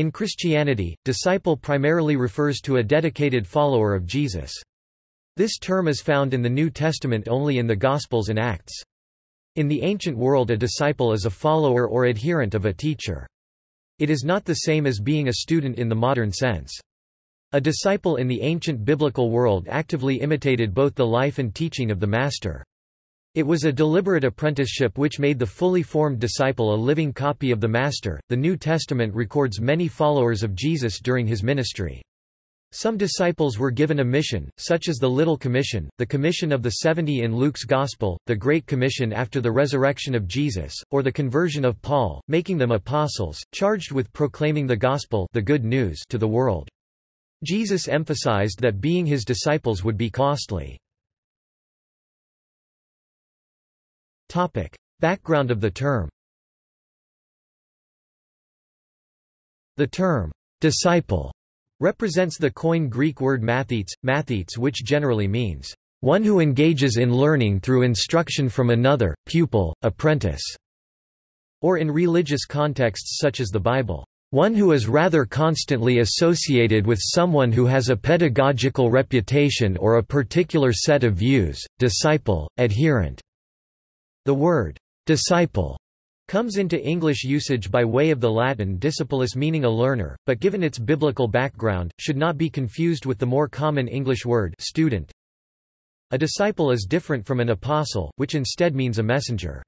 In Christianity, disciple primarily refers to a dedicated follower of Jesus. This term is found in the New Testament only in the Gospels and Acts. In the ancient world a disciple is a follower or adherent of a teacher. It is not the same as being a student in the modern sense. A disciple in the ancient biblical world actively imitated both the life and teaching of the Master. It was a deliberate apprenticeship which made the fully formed disciple a living copy of the Master. The New Testament records many followers of Jesus during his ministry. Some disciples were given a mission, such as the Little Commission, the Commission of the Seventy in Luke's Gospel, the Great Commission after the resurrection of Jesus, or the conversion of Paul, making them apostles, charged with proclaiming the Gospel the good news to the world. Jesus emphasized that being his disciples would be costly. Background of the term. The term, disciple represents the Koine Greek word mathetes, mathetes which generally means, one who engages in learning through instruction from another, pupil, apprentice, or in religious contexts such as the Bible, one who is rather constantly associated with someone who has a pedagogical reputation or a particular set of views, disciple, adherent. The word, disciple comes into English usage by way of the Latin discipulus meaning a learner, but given its biblical background, should not be confused with the more common English word student. A disciple is different from an apostle, which instead means a messenger.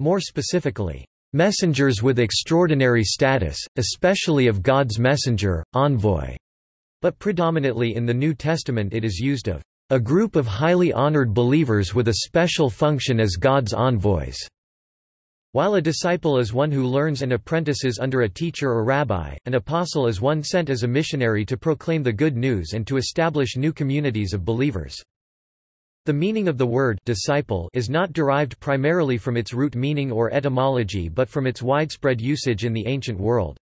More specifically, messengers with extraordinary status, especially of God's messenger, envoy. But predominantly in the New Testament it is used of a group of highly honored believers with a special function as God's envoys. While a disciple is one who learns and apprentices under a teacher or rabbi, an apostle is one sent as a missionary to proclaim the good news and to establish new communities of believers. The meaning of the word disciple is not derived primarily from its root meaning or etymology but from its widespread usage in the ancient world.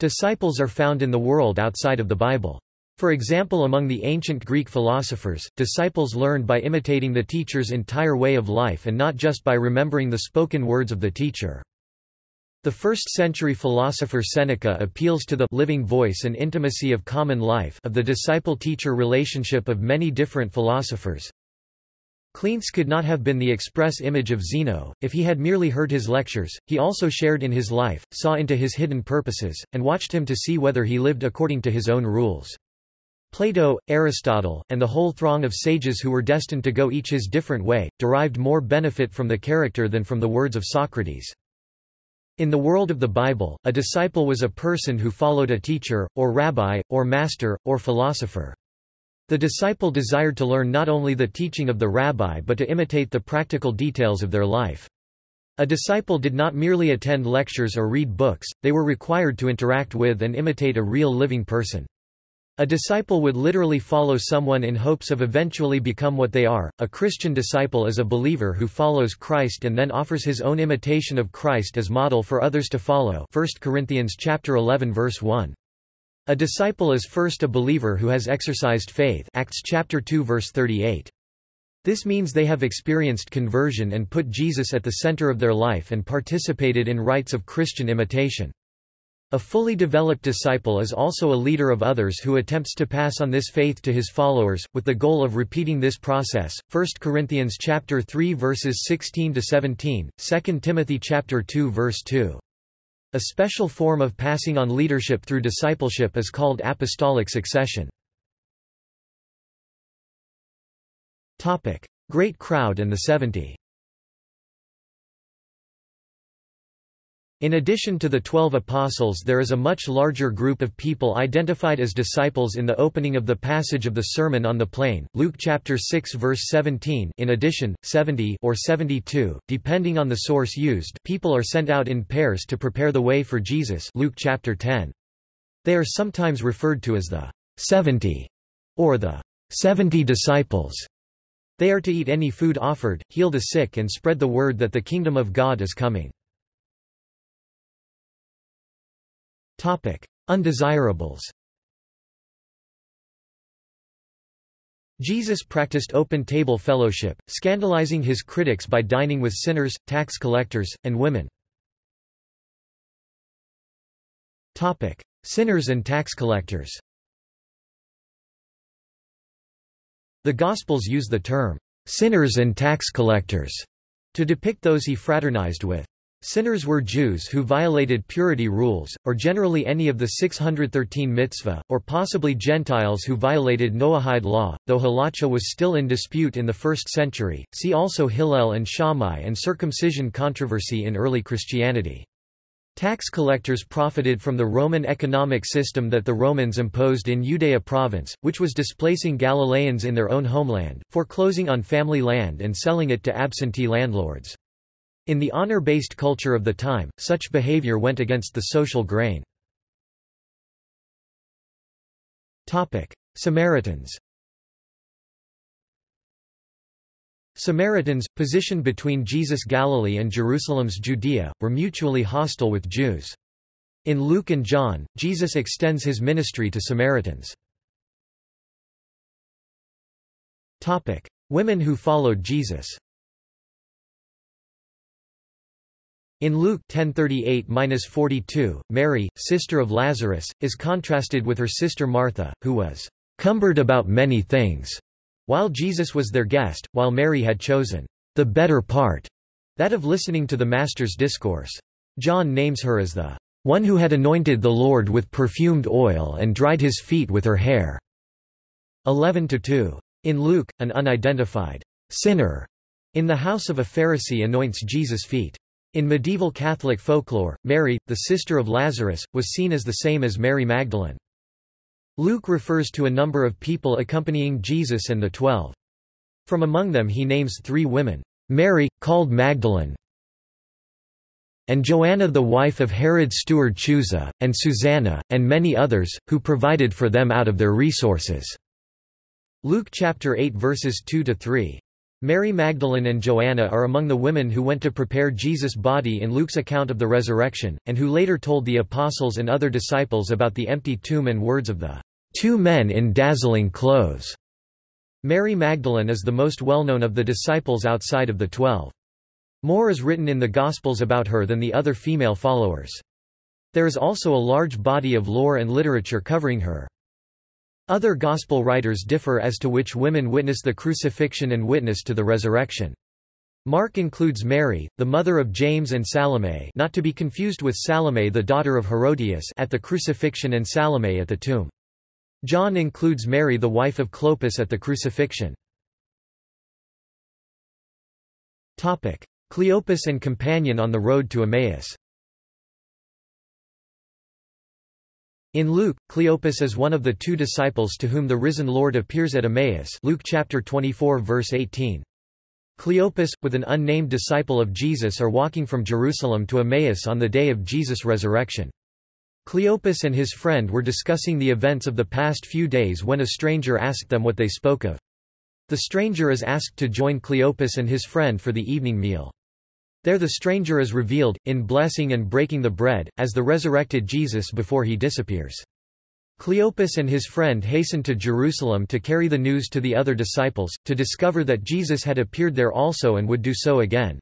Disciples are found in the world outside of the Bible. For example among the ancient Greek philosophers, disciples learned by imitating the teacher's entire way of life and not just by remembering the spoken words of the teacher. The first-century philosopher Seneca appeals to the living voice and intimacy of common life of the disciple-teacher relationship of many different philosophers. Cleanthes could not have been the express image of Zeno, if he had merely heard his lectures, he also shared in his life, saw into his hidden purposes, and watched him to see whether he lived according to his own rules. Plato, Aristotle, and the whole throng of sages who were destined to go each his different way, derived more benefit from the character than from the words of Socrates. In the world of the Bible, a disciple was a person who followed a teacher, or rabbi, or master, or philosopher. The disciple desired to learn not only the teaching of the rabbi but to imitate the practical details of their life. A disciple did not merely attend lectures or read books, they were required to interact with and imitate a real living person. A disciple would literally follow someone in hopes of eventually become what they are. A Christian disciple is a believer who follows Christ and then offers his own imitation of Christ as model for others to follow. 1 Corinthians chapter 11 verse 1. A disciple is first a believer who has exercised faith. Acts chapter 2 verse 38. This means they have experienced conversion and put Jesus at the center of their life and participated in rites of Christian imitation. A fully developed disciple is also a leader of others who attempts to pass on this faith to his followers, with the goal of repeating this process. 1 Corinthians chapter 3 verses 16 to 17, 2 Timothy chapter 2 verse 2. A special form of passing on leadership through discipleship is called apostolic succession. Topic: Great crowd and the 70. In addition to the twelve apostles there is a much larger group of people identified as disciples in the opening of the passage of the Sermon on the Plain, Luke chapter 6 verse 17 in addition, 70 or 72, depending on the source used people are sent out in pairs to prepare the way for Jesus Luke chapter 10. They are sometimes referred to as the 70 or the 70 disciples. They are to eat any food offered, heal the sick and spread the word that the kingdom of God is coming. Topic: Undesirables. Jesus practiced open table fellowship, scandalizing his critics by dining with sinners, tax collectors, and women. Topic: Sinners and tax collectors The Gospels use the term, "'sinners and tax collectors' to depict those he fraternized with. Sinners were Jews who violated purity rules, or generally any of the 613 mitzvah, or possibly Gentiles who violated Noahide law, though halacha was still in dispute in the 1st century. See also Hillel and Shammai and circumcision controversy in early Christianity. Tax collectors profited from the Roman economic system that the Romans imposed in Judea province, which was displacing Galileans in their own homeland, foreclosing on family land and selling it to absentee landlords. In the honor-based culture of the time, such behavior went against the social grain. Samaritans Samaritans, positioned between Jesus' Galilee and Jerusalem's Judea, were mutually hostile with Jews. In Luke and John, Jesus extends his ministry to Samaritans. Women who followed Jesus In Luke 10:38-42, Mary, sister of Lazarus, is contrasted with her sister Martha, who was cumbered about many things while Jesus was their guest, while Mary had chosen the better part, that of listening to the Master's discourse. John names her as the one who had anointed the Lord with perfumed oil and dried his feet with her hair. 11-2. In Luke, an unidentified sinner in the house of a Pharisee anoints Jesus' feet. In medieval Catholic folklore, Mary, the sister of Lazarus, was seen as the same as Mary Magdalene. Luke refers to a number of people accompanying Jesus and the Twelve. From among them he names three women, Mary, called Magdalene, and Joanna the wife of Herod's steward Chuza, and Susanna, and many others, who provided for them out of their resources." Luke chapter 8 verses 2–3. Mary Magdalene and Joanna are among the women who went to prepare Jesus' body in Luke's account of the resurrection, and who later told the apostles and other disciples about the empty tomb and words of the two men in dazzling clothes. Mary Magdalene is the most well-known of the disciples outside of the Twelve. More is written in the Gospels about her than the other female followers. There is also a large body of lore and literature covering her. Other Gospel writers differ as to which women witness the crucifixion and witness to the resurrection. Mark includes Mary, the mother of James and Salome not to be confused with Salome the daughter of Herodias at the crucifixion and Salome at the tomb. John includes Mary the wife of Clopas at the crucifixion. Cleopas and companion on the road to Emmaus In Luke, Cleopas is one of the two disciples to whom the risen Lord appears at Emmaus Luke chapter 24 verse 18. Cleopas, with an unnamed disciple of Jesus are walking from Jerusalem to Emmaus on the day of Jesus' resurrection. Cleopas and his friend were discussing the events of the past few days when a stranger asked them what they spoke of. The stranger is asked to join Cleopas and his friend for the evening meal. There the stranger is revealed, in blessing and breaking the bread, as the resurrected Jesus before he disappears. Cleopas and his friend hasten to Jerusalem to carry the news to the other disciples, to discover that Jesus had appeared there also and would do so again.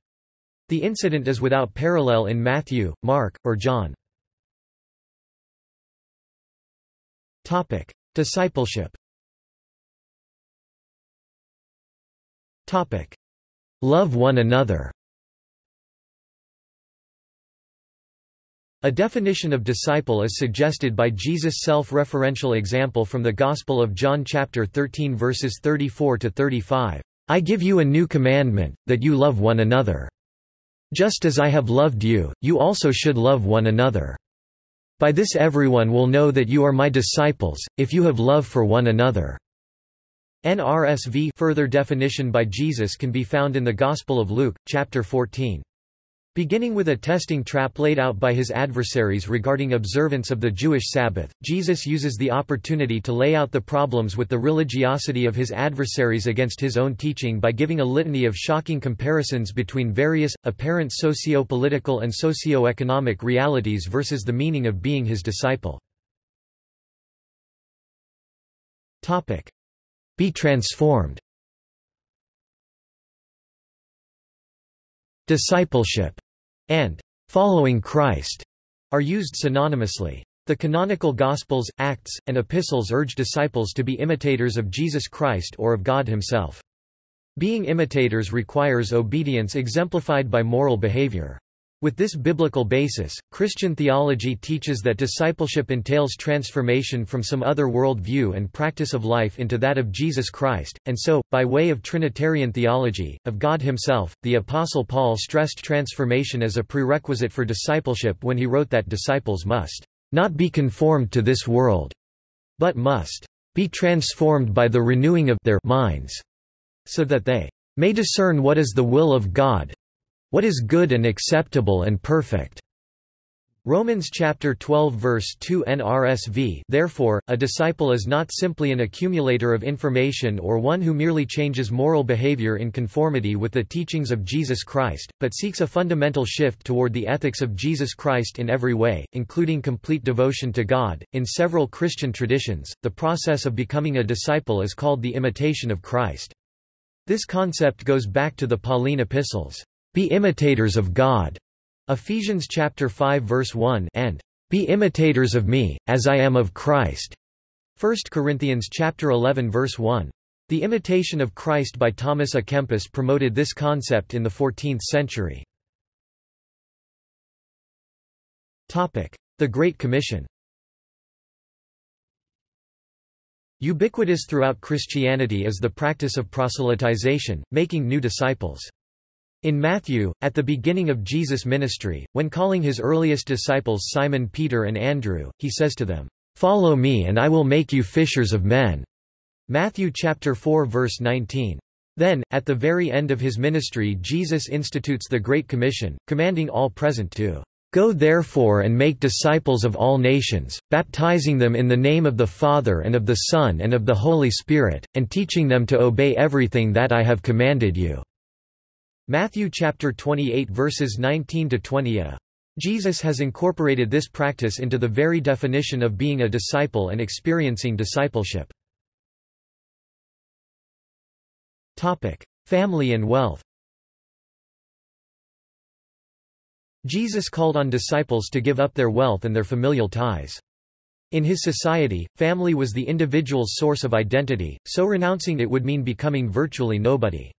The incident is without parallel in Matthew, Mark, or John. Topic: Discipleship Topic: Love one another A definition of disciple is suggested by Jesus' self-referential example from the Gospel of John chapter 13 verses 34 to 35. I give you a new commandment, that you love one another. Just as I have loved you, you also should love one another. By this everyone will know that you are my disciples, if you have love for one another. NRSV further definition by Jesus can be found in the Gospel of Luke, chapter 14. Beginning with a testing trap laid out by his adversaries regarding observance of the Jewish Sabbath, Jesus uses the opportunity to lay out the problems with the religiosity of his adversaries against his own teaching by giving a litany of shocking comparisons between various, apparent socio-political and socio-economic realities versus the meaning of being his disciple. Be transformed. Discipleship and following Christ are used synonymously. The canonical Gospels, Acts, and Epistles urge disciples to be imitators of Jesus Christ or of God himself. Being imitators requires obedience exemplified by moral behavior. With this biblical basis, Christian theology teaches that discipleship entails transformation from some other world view and practice of life into that of Jesus Christ, and so, by way of Trinitarian theology, of God himself, the Apostle Paul stressed transformation as a prerequisite for discipleship when he wrote that disciples must not be conformed to this world, but must be transformed by the renewing of their minds, so that they may discern what is the will of God, what is good and acceptable and perfect? Romans chapter 12 verse 2 NRSV Therefore, a disciple is not simply an accumulator of information or one who merely changes moral behavior in conformity with the teachings of Jesus Christ, but seeks a fundamental shift toward the ethics of Jesus Christ in every way, including complete devotion to God. In several Christian traditions, the process of becoming a disciple is called the imitation of Christ. This concept goes back to the Pauline epistles. Be imitators of God. Ephesians chapter 5 verse 1 and Be imitators of me, as I am of Christ. 1 Corinthians chapter 11 verse 1. The imitation of Christ by Thomas à Kempis promoted this concept in the 14th century. The Great Commission Ubiquitous throughout Christianity is the practice of proselytization, making new disciples. In Matthew, at the beginning of Jesus' ministry, when calling his earliest disciples Simon Peter and Andrew, he says to them, "'Follow me and I will make you fishers of men." Matthew chapter 4 verse 19. Then, at the very end of his ministry Jesus institutes the Great Commission, commanding all present to Go therefore and make disciples of all nations, baptizing them in the name of the Father and of the Son and of the Holy Spirit, and teaching them to obey everything that I have commanded you." Matthew chapter 28 verses 19 to 20. Uh, Jesus has incorporated this practice into the very definition of being a disciple and experiencing discipleship. Topic: Family and wealth. Jesus called on disciples to give up their wealth and their familial ties. In his society, family was the individual's source of identity, so renouncing it would mean becoming virtually nobody.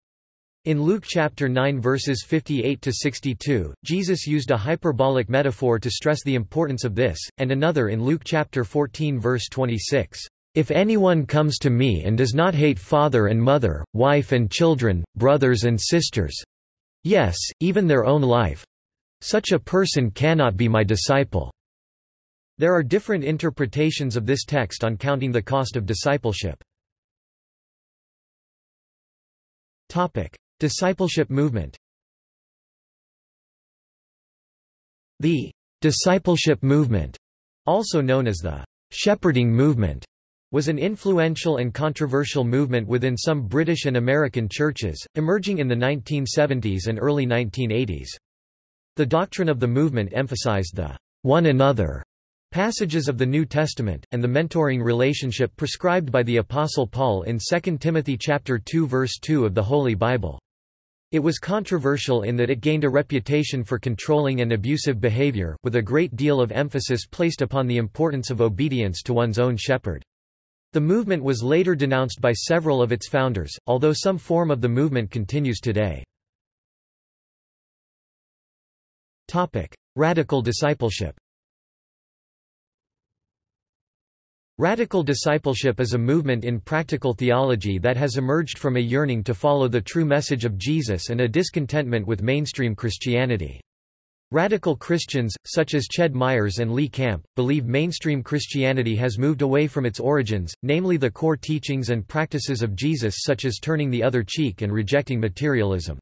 In Luke chapter 9 verses 58 to 62, Jesus used a hyperbolic metaphor to stress the importance of this, and another in Luke chapter 14 verse 26. If anyone comes to me and does not hate father and mother, wife and children, brothers and sisters, yes, even their own life, such a person cannot be my disciple. There are different interpretations of this text on counting the cost of discipleship. Topic: Discipleship movement The discipleship movement, also known as the shepherding movement, was an influential and controversial movement within some British and American churches, emerging in the 1970s and early 1980s. The doctrine of the movement emphasized the one another passages of the New Testament, and the mentoring relationship prescribed by the Apostle Paul in 2 Timothy chapter 2 verse 2 of the Holy Bible. It was controversial in that it gained a reputation for controlling and abusive behavior, with a great deal of emphasis placed upon the importance of obedience to one's own shepherd. The movement was later denounced by several of its founders, although some form of the movement continues today. Radical discipleship Radical discipleship is a movement in practical theology that has emerged from a yearning to follow the true message of Jesus and a discontentment with mainstream Christianity. Radical Christians, such as Ched Myers and Lee Camp, believe mainstream Christianity has moved away from its origins, namely the core teachings and practices of Jesus such as turning the other cheek and rejecting materialism.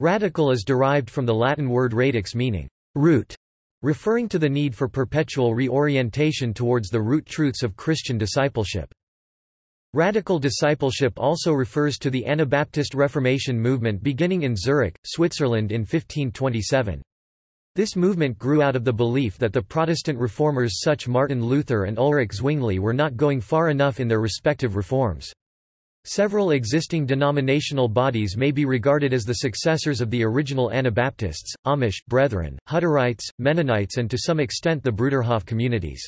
Radical is derived from the Latin word radix meaning root, referring to the need for perpetual reorientation towards the root truths of Christian discipleship. Radical discipleship also refers to the Anabaptist Reformation movement beginning in Zurich, Switzerland in 1527. This movement grew out of the belief that the Protestant reformers such Martin Luther and Ulrich Zwingli were not going far enough in their respective reforms. Several existing denominational bodies may be regarded as the successors of the original Anabaptists, Amish, Brethren, Hutterites, Mennonites and to some extent the Bruderhof communities.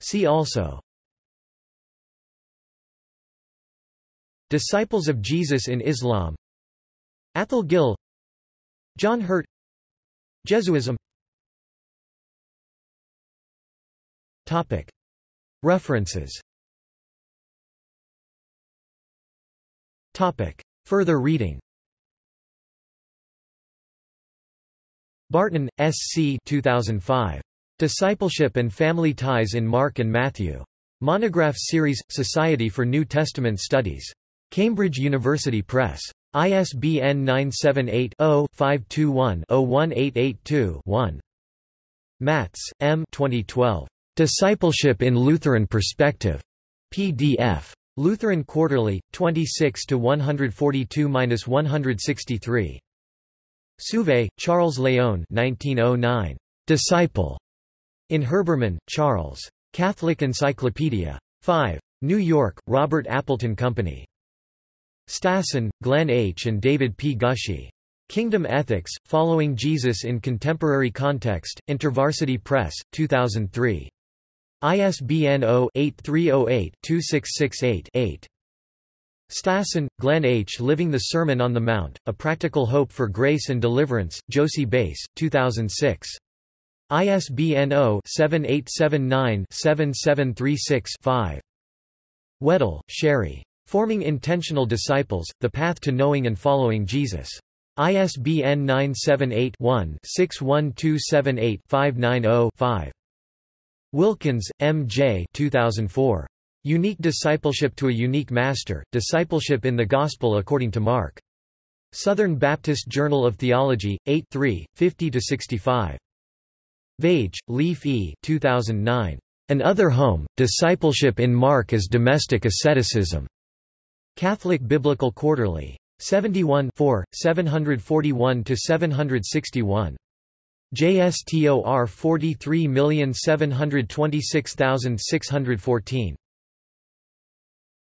See also Disciples of Jesus in Islam Athol Gill John Hurt Jesuism Topic References Further reading Barton, S. C. 2005. Discipleship and Family Ties in Mark and Matthew. Monograph Series, Society for New Testament Studies. Cambridge University Press. ISBN 978-0-521-01882-1. Mattes, M. 2012. Discipleship in Lutheran Perspective. PDF. Lutheran Quarterly, 26 142-163. Souvay, Charles Léon 1909. Disciple. In Herbermann, Charles. Catholic Encyclopedia. 5. New York, Robert Appleton Company. Stassen, Glenn H. and David P. Gushee. Kingdom Ethics, Following Jesus in Contemporary Context, InterVarsity Press, 2003. ISBN 0-8308-2668-8. Stassen, Glenn H. Living the Sermon on the Mount, A Practical Hope for Grace and Deliverance, Jossey-Bass, 2006. ISBN 0-7879-7736-5. Weddell, Sherry. Forming Intentional Disciples, The Path to Knowing and Following Jesus. ISBN 978-1-61278-590-5. Wilkins, M. J. 2004. Unique Discipleship to a Unique Master, Discipleship in the Gospel according to Mark. Southern Baptist Journal of Theology, 8 3, 50–65. Vaage, Leif E. 2009. An Other Home, Discipleship in Mark as Domestic Asceticism. Catholic Biblical Quarterly. 71 741–761. JSTOR 43726614.